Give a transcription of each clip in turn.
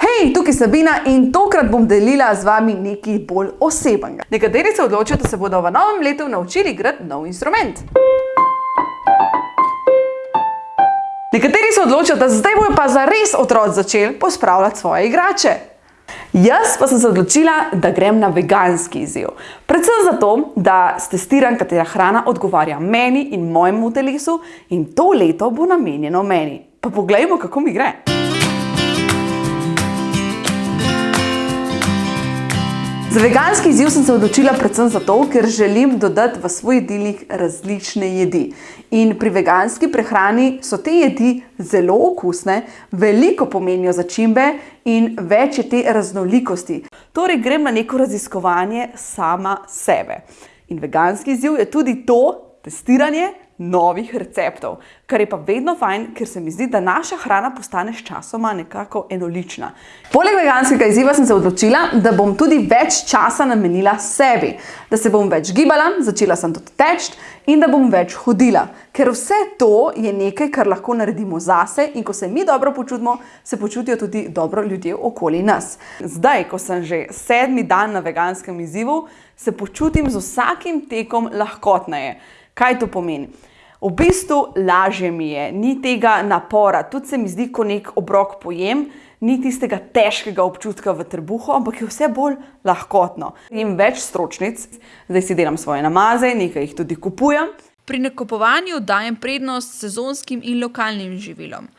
Hej, tukaj Sabina in tokrat bom delila z vami nekaj bolj osebnega. Nekateri se odločijo, da se bodo v novem letu naučili igrati nov instrument. Nekateri se odločijo, da zdaj bojo pa zares otroci začeli pospravljati svoje igrače. Jaz pa sem se odločila, da grem na veganski izziv. Predvsem zato, da stestiram, katera hrana odgovarja meni in mojemu telesu in to leto bo namenjeno meni. Pa poglejmo, kako mi gre. Za veganski izziv sem se odločila predvsem zato, ker želim dodati v svoj jedilnik različne jedi. In pri veganski prehrani so te jedi zelo okusne, veliko pomenijo začimbe in več je te raznolikosti. Torej grem na neko raziskovanje sama sebe. In veganski izziv je tudi to testiranje novih receptov, kar je pa vedno fajn, ker se mi zdi, da naša hrana postane sčasoma nekako enolična. Poleg veganskega izziva sem se odločila, da bom tudi več časa namenila sebi, da se bom več gibala, začela sem tudi teči in da bom več hodila. Ker vse to je nekaj, kar lahko naredimo zase in ko se mi dobro počutimo, se počutijo tudi dobro ljudje okoli nas. Zdaj, ko sem že sedmi dan na veganskem izzivu, se počutim z vsakim tekom lahkotneje. Kaj to pomeni? V bistvu lažje mi je, ni tega napora, tudi se mi zdi, ko nek obrok pojem, ni tistega težkega občutka v trebuhu, ampak je vse bolj lahkotno. Jem več stročnic, zdaj si delam svoje namaze, nekaj jih tudi kupujem. Pri nakupovanju dajem prednost sezonskim in lokalnim živilom.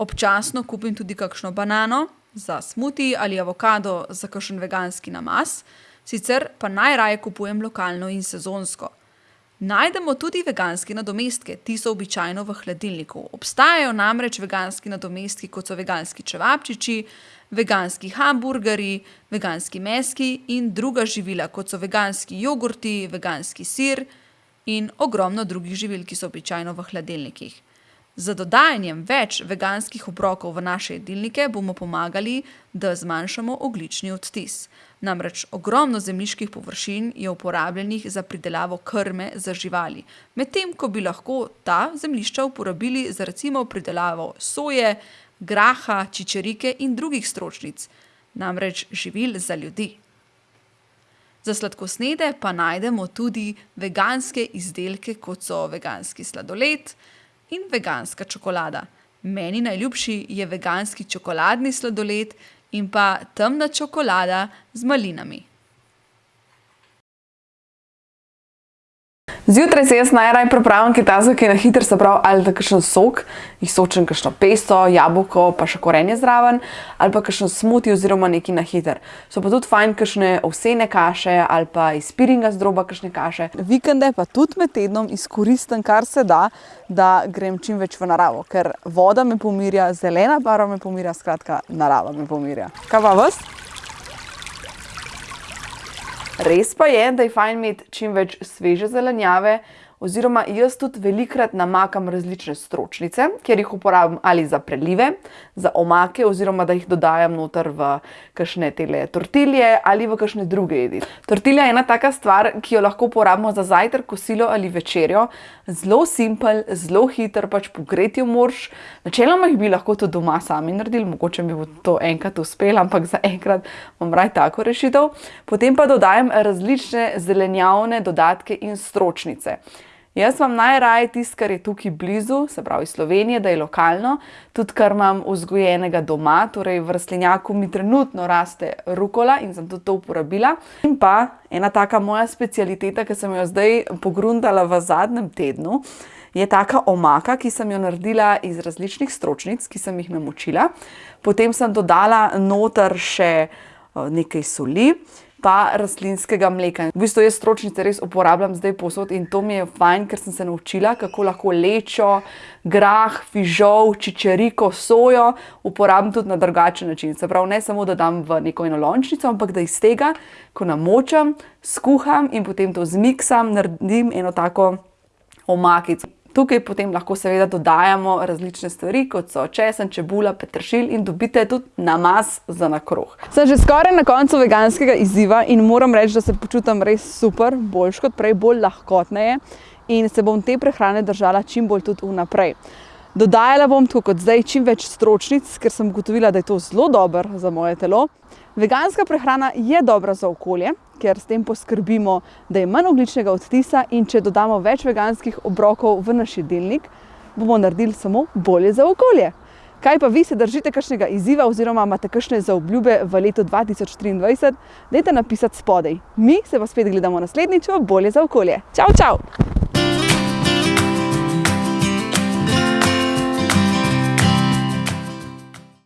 Občasno kupim tudi kakšno banano za smuti ali avokado za kakšen veganski namaz, sicer pa najraje kupujem lokalno in sezonsko. Najdemo tudi veganske nadomestke, ti so običajno v hladilniku. Obstajajo namreč veganski nadomestki, kot so veganski čevapčiči, veganski hamburgerji, veganski meski in druga živila, kot so veganski jogurti, veganski sir in ogromno drugih živil, ki so običajno v hladilnikih. Z dodajanjem več veganskih obrokov v naše jedilnike bomo pomagali, da zmanjšamo ogljični odtis. Namreč ogromno zemljiških površin je uporabljenih za pridelavo krme za živali, medtem ko bi lahko ta zemljišča uporabili za recimo pridelavo soje, graha, čičerike in drugih stročnic, namreč živil za ljudi. Za sladkosnedne pa najdemo tudi veganske izdelke, kot so veganski sladoled in veganska čokolada. Meni najljubši je veganski čokoladni sladoled in pa temna čokolada z malinami. Zjutraj si jaz najraje pripravim takega, ki je na hitro, se pravi ali da kakšen sok, izsočim kakšno pesto, jabolko pa še korenje zraven ali pa kakšen smuti oziroma nekaj na hitro. So pa tudi fajn kakšne ovsene kaše ali pa iz piringa z droba kakšne kaše. Vikende pa tudi med tednom izkoristim, kar se da, da grem čim več v naravo, ker voda me pomirja, zelena barva me pomirja, skratka narava me pomirja. Kaj pa vas? Res pa je, da je fajn imeti čim več sveže zelenjave oziroma jaz tudi velikokrat namakam različne stročnice, kjer jih uporabim ali za prelive, za omake oziroma da jih dodajam noter v kakšne tele tortilje ali v kakšne druge jedi. Tortilja je ena taka stvar, ki jo lahko uporabimo za zajtrk, kosilo ali večerjo. Zelo simpel, zelo hiter, pač pogreti jo moraš. Načeloma jih bi lahko tudi doma sami naredili, mogoče mi bo to enkrat uspelo, ampak zaenkrat imam raje tako rešitev. Potem pa dodajam različne zelenjavne dodatke in stročnice. Jaz imam najraje tisto, kar je tukaj blizu, se pravi Slovenije, da je lokalno, tudi kar imam vzgojenega doma, torej v rastlinjaku mi trenutno raste rukola in sem tudi to uporabila. In pa ena taka moja specialiteta, ki sem jo zdaj pogruntala v zadnjem tednu, je taka omaka, ki sem jo naredila iz različnih stročnic, ki sem jih namočila. Potem sem dodala noter še nekaj soli pa rastlinskega mleka. V bistvu jaz stročnice res uporabljam zdaj povsod in to mi je fajn, ker sem se naučila, kako lahko lečo, grah, fižol, čičeriko, sojo uporabim tudi na drugačen način. Se pravi, ne samo, da dam v neko enolončnico, ampak da iz tega, ko namočim, skuham in potem to zmiksam, naredim eno tako omakico. Tukaj potem lahko seveda dodajamo različne stvari, kot so česen, čebula, peteršilj in dobite tudi namaz za na kruh. Sem že skoraj na koncu veganskega izziva in moram reči, da se počutim res super, boljše kot prej, bolj lahkotneje in se bom te prehrane držala čim bolj tudi vnaprej. Dodajala bom, tako kot zdaj, čim več stročnic, ker sem ugotovila, da je to zelo dobro za moje telo. Veganska prehrana je dobra za okolje, ker s tem poskrbimo, da je manj ogljičnega odtisa in če dodamo več veganskih obrokov v naš jedilnik, bomo naredili samo bolje za okolje. Kaj pa vi se držite kakšnega izziva oziroma imate kakšne zaobljube v letu 2023, dajte napisati spodaj. Mi se pa spet gledamo naslednjič v Bolje za okolje. Čau, čau!